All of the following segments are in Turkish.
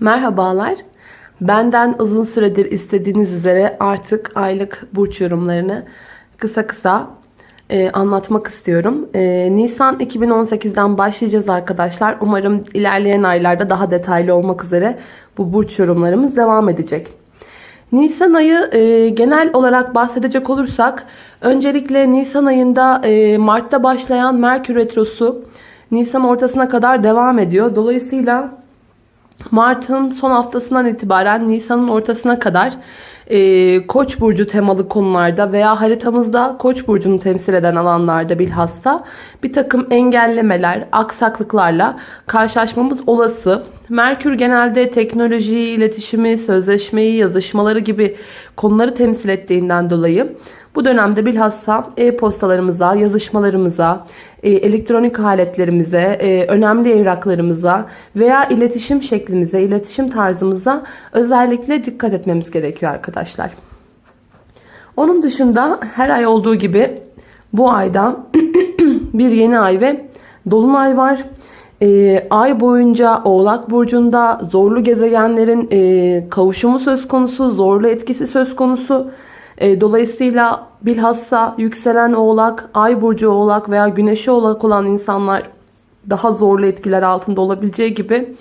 Merhabalar. Benden uzun süredir istediğiniz üzere artık aylık burç yorumlarını kısa kısa e, anlatmak istiyorum. E, Nisan 2018'den başlayacağız arkadaşlar. Umarım ilerleyen aylarda daha detaylı olmak üzere bu burç yorumlarımız devam edecek. Nisan ayı e, genel olarak bahsedecek olursak öncelikle Nisan ayında e, Mart'ta başlayan Merkür Retrosu Nisan ortasına kadar devam ediyor. Dolayısıyla Mart'ın son haftasından itibaren Nisan'ın ortasına kadar e, Koç burcu temalı konularda veya haritamızda Koç burcunu temsil eden alanlarda bilhassa bir takım engellemeler, aksaklıklarla karşılaşmamız olası. Merkür genelde teknolojiyi, iletişimi, sözleşmeyi, yazışmaları gibi konuları temsil ettiğinden dolayı bu dönemde bilhassa e-postalarımıza, yazışmalarımıza, elektronik aletlerimize, e, önemli evraklarımıza veya iletişim şeklimize, iletişim tarzımıza özellikle dikkat etmemiz gerekiyor arkadaşlar. Onun dışında her ay olduğu gibi bu ayda bir yeni ay ve dolunay var. E, ay boyunca Oğlak Burcu'nda zorlu gezegenlerin e, kavuşumu söz konusu, zorlu etkisi söz konusu. E, dolayısıyla bilhassa yükselen oğlak, ay burcu oğlak veya güneşi oğlak olan insanlar daha zorlu etkiler altında olabileceği gibi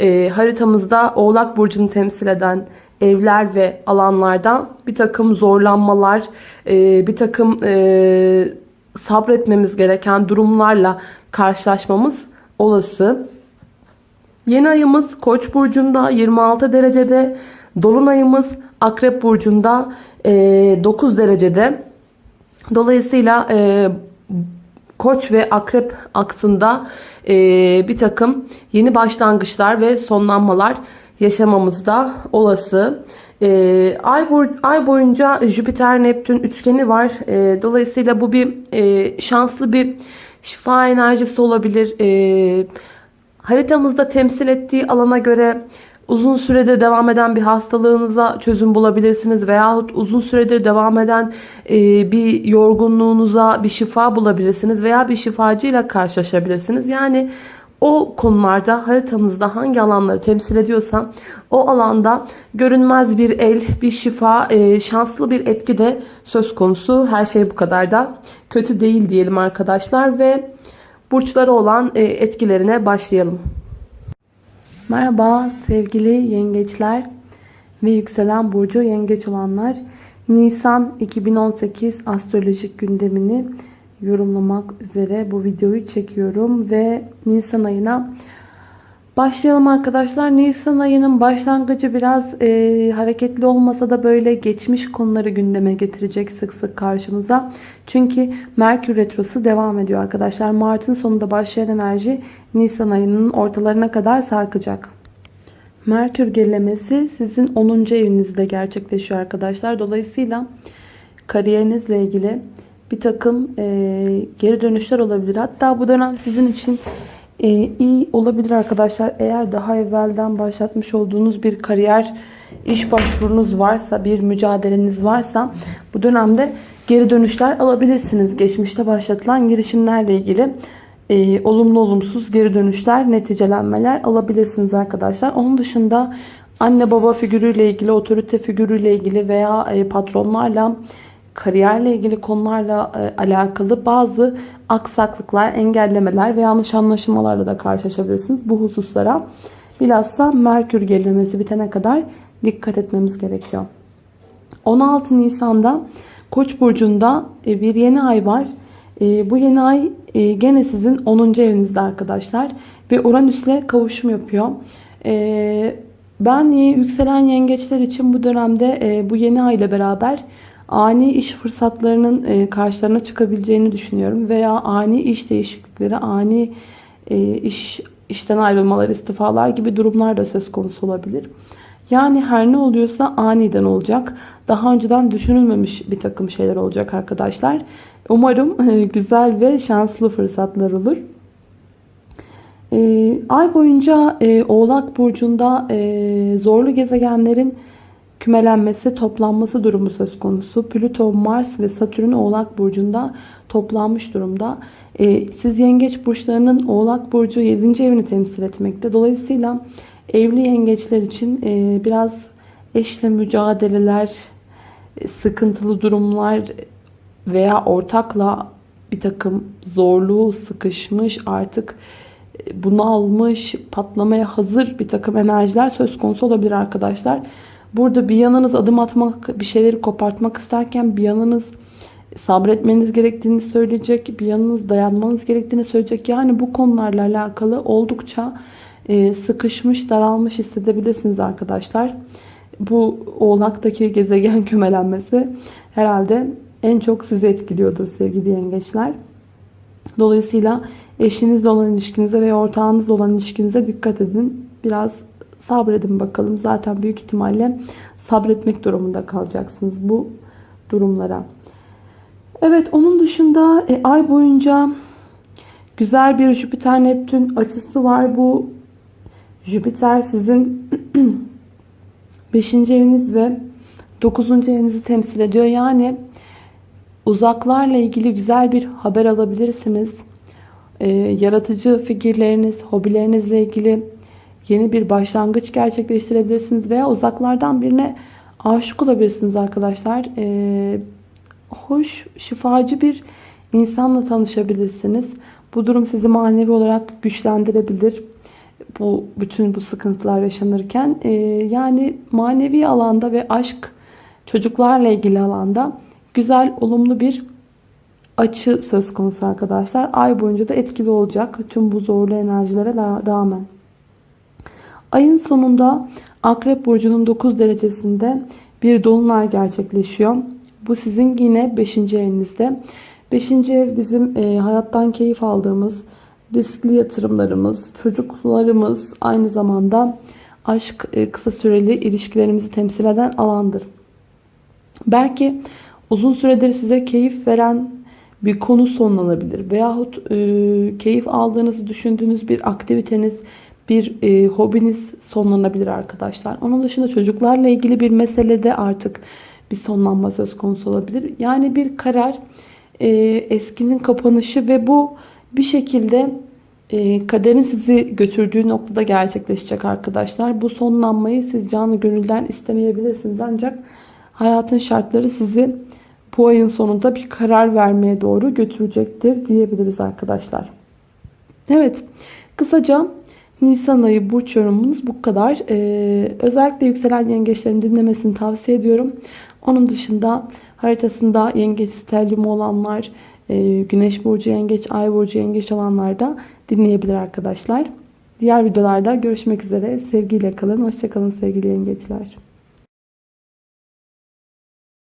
e, haritamızda oğlak burcunu temsil eden evler ve alanlardan bir takım zorlanmalar, e, bir takım sabretmemiz gereken durumlarla karşılaşmamız olası. Yeni ayımız Koç burcunda 26 derecede, dolunayımız Akrep burcunda 9 e, derecede. Dolayısıyla e, Koç ve Akrep aksında e, bir takım yeni başlangıçlar ve sonlanmalar yaşamamız da olası. ay boyunca Jüpiter-Neptün üçgeni var. dolayısıyla bu bir şanslı bir şifa enerjisi olabilir. haritamızda temsil ettiği alana göre uzun süredir devam eden bir hastalığınıza çözüm bulabilirsiniz veyahut uzun süredir devam eden e, bir yorgunluğunuza bir şifa bulabilirsiniz veya bir şifacıyla karşılaşabilirsiniz. Yani o konularda haritanızda hangi alanları temsil ediyorsa o alanda görünmez bir el, bir şifa, e, şanslı bir etki de söz konusu. Her şey bu kadar da kötü değil diyelim arkadaşlar ve burçları olan e, etkilerine başlayalım. Merhaba sevgili yengeçler ve yükselen burcu yengeç olanlar. Nisan 2018 astrolojik gündemini yorumlamak üzere bu videoyu çekiyorum ve Nisan ayına Başlayalım arkadaşlar. Nisan ayının başlangıcı biraz e, hareketli olmasa da böyle geçmiş konuları gündeme getirecek sık sık karşımıza. Çünkü Merkür Retrosu devam ediyor arkadaşlar. Mart'ın sonunda başlayan enerji Nisan ayının ortalarına kadar sarkacak. Merkür gerilemesi sizin 10. evinizde gerçekleşiyor arkadaşlar. Dolayısıyla kariyerinizle ilgili bir takım e, geri dönüşler olabilir. Hatta bu dönem sizin için e, iyi olabilir arkadaşlar. Eğer daha evvelden başlatmış olduğunuz bir kariyer iş başvurunuz varsa, bir mücadeleniz varsa bu dönemde geri dönüşler alabilirsiniz. Geçmişte başlatılan girişimlerle ilgili e, olumlu olumsuz geri dönüşler, neticelenmeler alabilirsiniz arkadaşlar. Onun dışında anne baba figürüyle ilgili, otorite figürüyle ilgili veya e, patronlarla kariyerle ilgili konularla e, alakalı bazı aksaklıklar, engellemeler ve yanlış anlaşılmalarla da karşılaşabilirsiniz. Bu hususlara bilhassa Merkür gerilemesi bitene kadar dikkat etmemiz gerekiyor. 16 Nisan'da Koç burcunda e, bir yeni ay var. E, bu yeni ay e, gene sizin 10. evinizde arkadaşlar ve Uranüs'le kavuşum yapıyor. Ben yükselen yengeçler için bu dönemde bu yeni ay ile beraber ani iş fırsatlarının karşılarına çıkabileceğini düşünüyorum veya ani iş değişiklikleri, ani iş işten ayrılmalar, istifalar gibi durumlar da söz konusu olabilir. Yani her ne oluyorsa aniden olacak. Daha önceden düşünülmemiş bir takım şeyler olacak arkadaşlar. Umarım e, güzel ve şanslı fırsatlar olur. E, ay boyunca e, Oğlak Burcu'nda zorlu gezegenlerin kümelenmesi, toplanması durumu söz konusu. Plüto, Mars ve Satürn Oğlak Burcu'nda toplanmış durumda. Siz yengeç burçlarının Oğlak Burcu 7. evini temsil etmekte. Dolayısıyla Evli yengeçler için e, biraz eşle mücadeleler, sıkıntılı durumlar veya ortakla bir takım zorluğu sıkışmış artık e, bunalmış, patlamaya hazır bir takım enerjiler söz konusu olabilir arkadaşlar. Burada bir yanınız adım atmak, bir şeyleri kopartmak isterken bir yanınız sabretmeniz gerektiğini söyleyecek, bir yanınız dayanmanız gerektiğini söyleyecek. Yani bu konularla alakalı oldukça e, sıkışmış, daralmış hissedebilirsiniz arkadaşlar. Bu oğlaktaki gezegen kümelenmesi herhalde en çok sizi etkiliyordur sevgili yengeçler. Dolayısıyla eşinizle olan ilişkinize veya ortağınızla olan ilişkinize dikkat edin. Biraz sabredin bakalım. Zaten büyük ihtimalle sabretmek durumunda kalacaksınız bu durumlara. Evet onun dışında e, ay boyunca güzel bir Jüpiter Neptün açısı var. Bu Jüpiter sizin 5. eviniz ve 9. evinizi temsil ediyor. Yani uzaklarla ilgili güzel bir haber alabilirsiniz. E, yaratıcı fikirleriniz, hobilerinizle ilgili yeni bir başlangıç gerçekleştirebilirsiniz veya uzaklardan birine aşık olabilirsiniz arkadaşlar. E, hoş, şifacı bir insanla tanışabilirsiniz. Bu durum sizi manevi olarak güçlendirebilir. Bu bütün bu sıkıntılar yaşanırken e, yani manevi alanda ve aşk çocuklarla ilgili alanda güzel olumlu bir açı söz konusu arkadaşlar. Ay boyunca da etkili olacak tüm bu zorlu enerjilere rağmen. Ayın sonunda Akrep Burcu'nun 9 derecesinde bir dolunay gerçekleşiyor. Bu sizin yine 5. evinizde. 5. ev bizim e, hayattan keyif aldığımız riskli yatırımlarımız, çocuklarımız aynı zamanda aşk, e, kısa süreli ilişkilerimizi temsil eden alandır. Belki uzun süredir size keyif veren bir konu sonlanabilir. Veyahut e, keyif aldığınızı düşündüğünüz bir aktiviteniz, bir e, hobiniz sonlanabilir arkadaşlar. Onun dışında çocuklarla ilgili bir meselede artık bir sonlanma söz konusu olabilir. Yani bir karar e, eskinin kapanışı ve bu bir şekilde e, kaderin sizi götürdüğü noktada gerçekleşecek arkadaşlar. Bu sonlanmayı siz canı gönülden istemeyebilirsiniz. Ancak hayatın şartları sizi bu ayın sonunda bir karar vermeye doğru götürecektir diyebiliriz arkadaşlar. Evet kısaca Nisan ayı burç yorumunuz bu kadar. Ee, özellikle yükselen yengeçlerin dinlemesini tavsiye ediyorum. Onun dışında haritasında yengeç sterlium olanlar, e, güneş burcu yengeç, ay burcu yengeç olanlar da dinleyebilir arkadaşlar. Diğer videolarda görüşmek üzere. Sevgiyle kalın. Hoşçakalın sevgili yengeçler.